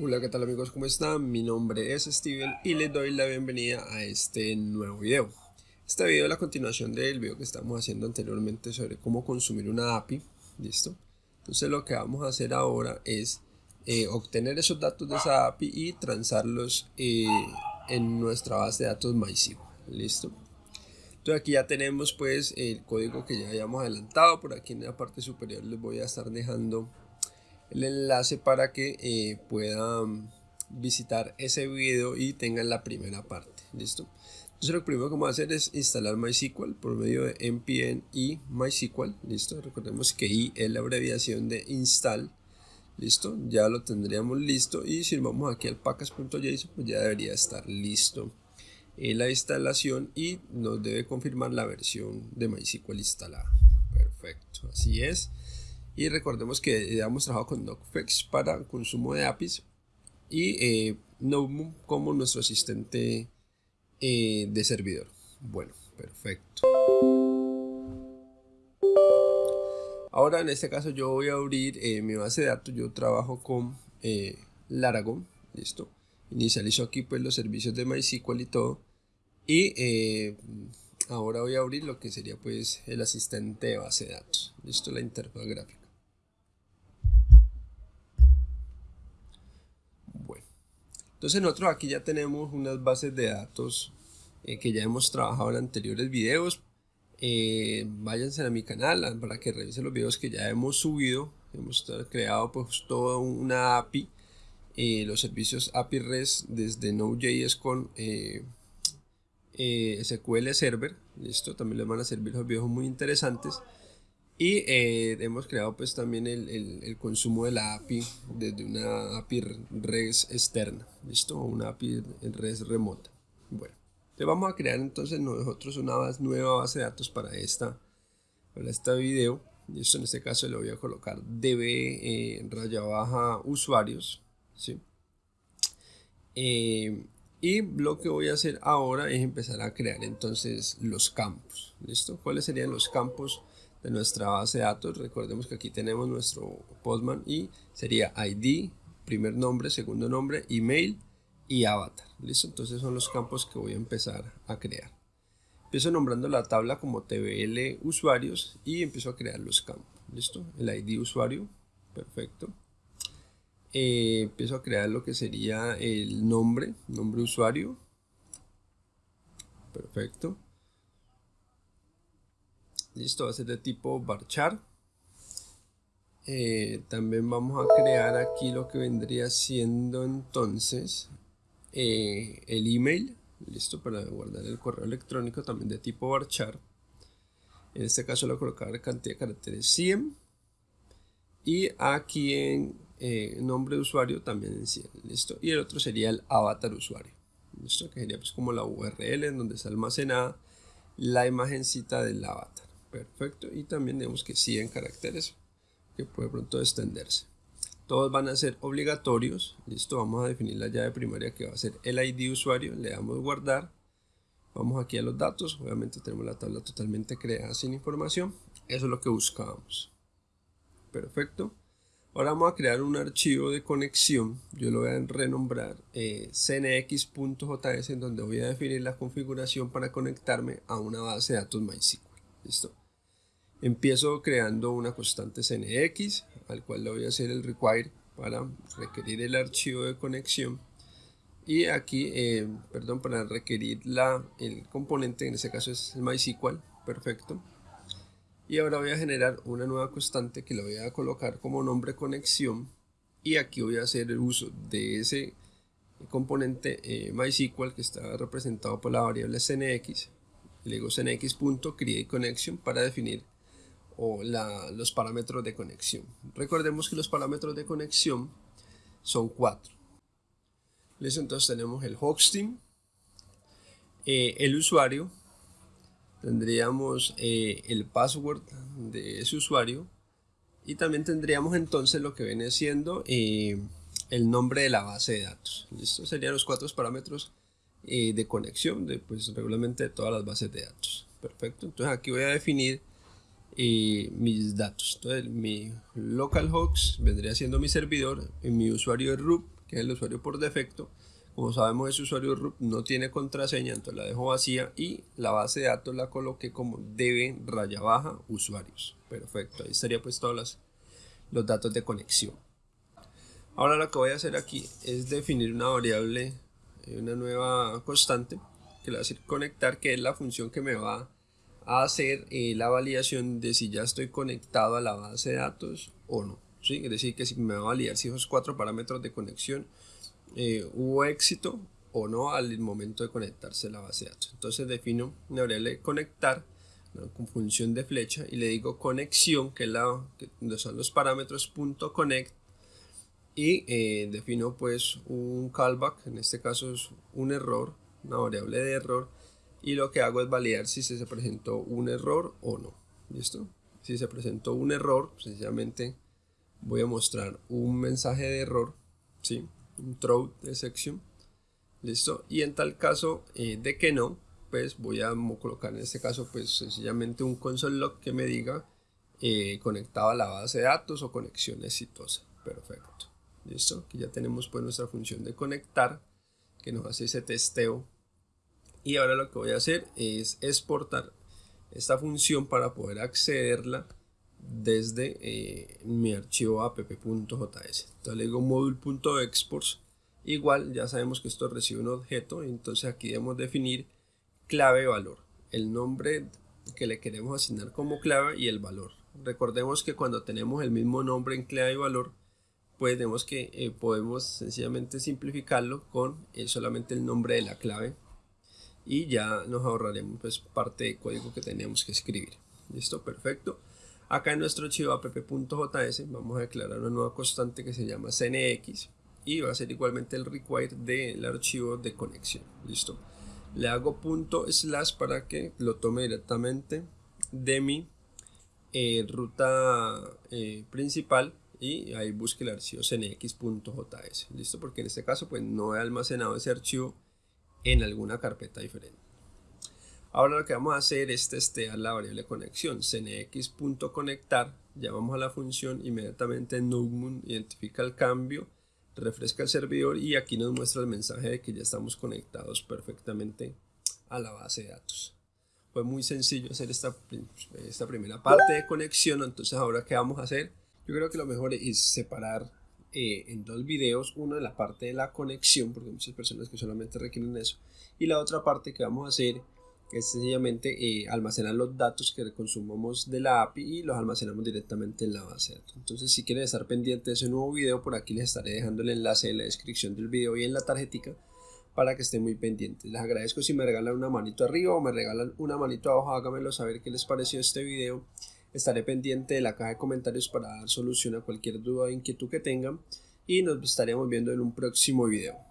Hola qué tal amigos, ¿cómo están? Mi nombre es Steven y les doy la bienvenida a este nuevo video. Este video es la continuación del video que estamos haciendo anteriormente sobre cómo consumir una API, ¿listo? Entonces lo que vamos a hacer ahora es eh, obtener esos datos de esa API y transarlos eh, en nuestra base de datos MySQL, ¿listo? Entonces aquí ya tenemos pues el código que ya habíamos adelantado, por aquí en la parte superior les voy a estar dejando el enlace para que eh, puedan visitar ese video y tengan la primera parte. Listo entonces lo primero que vamos a hacer es instalar MySQL por medio de npm y MySQL. Listo recordemos que i es la abreviación de install. Listo ya lo tendríamos listo y si vamos aquí al package.json pues ya debería estar listo la instalación y nos debe confirmar la versión de MySQL instalada. Perfecto así es y recordemos que ya hemos trabajado con Nocfex para consumo de APIs y eh, como nuestro asistente eh, de servidor. Bueno, perfecto. Ahora en este caso yo voy a abrir eh, mi base de datos. Yo trabajo con eh, Laragon. Listo. Inicializo aquí pues los servicios de MySQL y todo. Y ahora voy a abrir lo que sería pues el asistente de base de datos. Listo, la interfaz gráfica. Entonces nosotros aquí ya tenemos unas bases de datos eh, que ya hemos trabajado en anteriores videos. Eh, váyanse a mi canal para que revisen los videos que ya hemos subido. Hemos creado pues toda una API, eh, los servicios API REST desde Node.js con SQL Server. Listo, también les van a servir los videos muy interesantes. Y eh, hemos creado pues también el, el, consumo de la API desde una API REST externa, ¿listo? Una API REST remota. Bueno, entonces vamos a crear entonces nosotros una nueva base de datos para esta, para este video. Listo, en este caso le voy a colocar db eh, raya baja usuarios, ¿sí? Eh, y lo que voy a hacer ahora es empezar a crear entonces los campos, ¿listo? ¿Cuáles serían los campos? De nuestra base de datos. Recordemos que aquí tenemos nuestro Postman y sería ID, primer nombre, segundo nombre, email y avatar. ¿Listo? Entonces son los campos que voy a empezar a crear. Empiezo nombrando la tabla como TBL usuarios y empiezo a crear los campos. ¿Listo? El ID usuario. Perfecto. Eh, empiezo a crear lo que sería el nombre, nombre usuario. Perfecto. Listo, va a ser de tipo varchar. Eh, también vamos a crear aquí lo que vendría siendo entonces eh, el email. Listo, para guardar el correo electrónico también de tipo varchar. En este caso lo voy colocar cantidad de caracteres 100. Y aquí en eh, nombre de usuario también en 100. Listo. Y el otro sería el avatar usuario. Listo, que sería pues como la URL en donde está almacenada la imagencita del avatar. Perfecto. Y también tenemos que 100 caracteres que puede pronto extenderse. Todos van a ser obligatorios. Listo, vamos a definir la llave primaria que va a ser el ID usuario. Le damos guardar. Vamos aquí a los datos. Obviamente tenemos la tabla totalmente creada sin información. Eso es lo que buscábamos. Perfecto. Ahora vamos a crear un archivo de conexión. Yo lo voy a renombrar eh, cnx.js en donde voy a definir la configuración para conectarme a una base de datos MySQL. ¿Listo? Empiezo creando una constante CNX, al cual le voy a hacer el require para requerir el archivo de conexión. Y aquí, eh, perdón, para requerir la, el componente, en este caso es el MySQL, perfecto. Y ahora voy a generar una nueva constante que le voy a colocar como nombre conexión. Y aquí voy a hacer el uso de ese componente eh, MySQL que está representado por la variable CNX le digo cnx.createConnection para definir o los parámetros de conexión. Recordemos que los parámetros de conexión son cuatro. ¿Listo? Entonces tenemos el hosting, eh, el usuario, tendríamos eh, el password de ese usuario y también tendríamos entonces lo que viene siendo eh, el nombre de la base de datos. ¿Listo? Serían los cuatro parámetros eh, de conexión de, pues, regularmente de todas las bases de datos. Perfecto, entonces aquí voy a definir eh, mis datos. Entonces mi localhost vendría siendo mi servidor, y mi usuario es root que es el usuario por defecto. Como sabemos ese usuario root no tiene contraseña, entonces la dejo vacía y la base de datos la coloqué como debe raya baja usuarios. Perfecto, ahí estaría pues todos los, los datos de conexión. Ahora lo que voy a hacer aquí es definir una variable, una nueva constante que le va a decir conectar, que es la función que me va a hacer eh, la validación de si ya estoy conectado a la base de datos o no. ¿sí? Es decir, que si me va a validar si esos cuatro parámetros de conexión eh, hubo éxito o no al momento de conectarse a la base de datos. Entonces defino una variable conectar con función de flecha y le digo conexión, que es la que son los parámetros punto .connect y eh, defino pues un callback, en este caso es un error, una variable de error y lo que hago es validar si se presentó un error o no. ¿Listo? Si se presentó un error, sencillamente voy a mostrar un mensaje de error, ¿sí? un throw de sección. ¿Listo? Y en tal caso eh, de que no, pues voy a colocar en este caso pues sencillamente un console log que me diga eh, conectado a la base de datos o conexión exitosa. Perfecto. ¿Listo? Aquí ya tenemos pues nuestra función de conectar que nos hace ese testeo. Y ahora lo que voy a hacer es exportar esta función para poder accederla desde eh, mi archivo app.js. Entonces le digo module.exports. Igual ya sabemos que esto recibe un objeto, entonces aquí debemos definir clave valor, el nombre que le queremos asignar como clave y el valor. Recordemos que cuando tenemos el mismo nombre en clave y valor, pues vemos que eh, podemos sencillamente simplificarlo con eh, solamente el nombre de la clave y ya nos ahorraremos pues parte de código que tenemos que escribir. Listo, perfecto. Acá en nuestro archivo app.js vamos a declarar una nueva constante que se llama cnx y va a ser igualmente el require del archivo de conexión. Listo. Le hago punto slash para que lo tome directamente de mi eh, ruta principal y ahí busque el archivo cnx.js listo porque en este caso pues no he almacenado ese archivo en alguna carpeta diferente. Ahora lo que vamos a hacer es testear la variable conexión. cnx.conectar llamamos a la función inmediatamente Nugmun identifica el cambio refresca el servidor y aquí nos muestra el mensaje de que ya estamos conectados perfectamente a la base de datos. Fue muy sencillo hacer esta, esta primera parte de conexión. Entonces ahora qué vamos a hacer yo creo que lo mejor es separar eh, en dos videos, uno de la parte de la conexión, porque hay muchas personas que solamente requieren eso, y la otra parte que vamos a hacer es sencillamente eh, almacenar los datos que consumamos de la API y los almacenamos directamente en la base de datos. Entonces si quieren estar pendientes de ese nuevo video, por aquí les estaré dejando el enlace en la descripción del video y en la tarjetica para que estén muy pendientes. Les agradezco si me regalan una manito arriba o me regalan una manito abajo, háganmelo saber qué les pareció este video Estaré pendiente de la caja de comentarios para dar solución a cualquier duda o inquietud que tengan y nos estaremos viendo en un próximo video.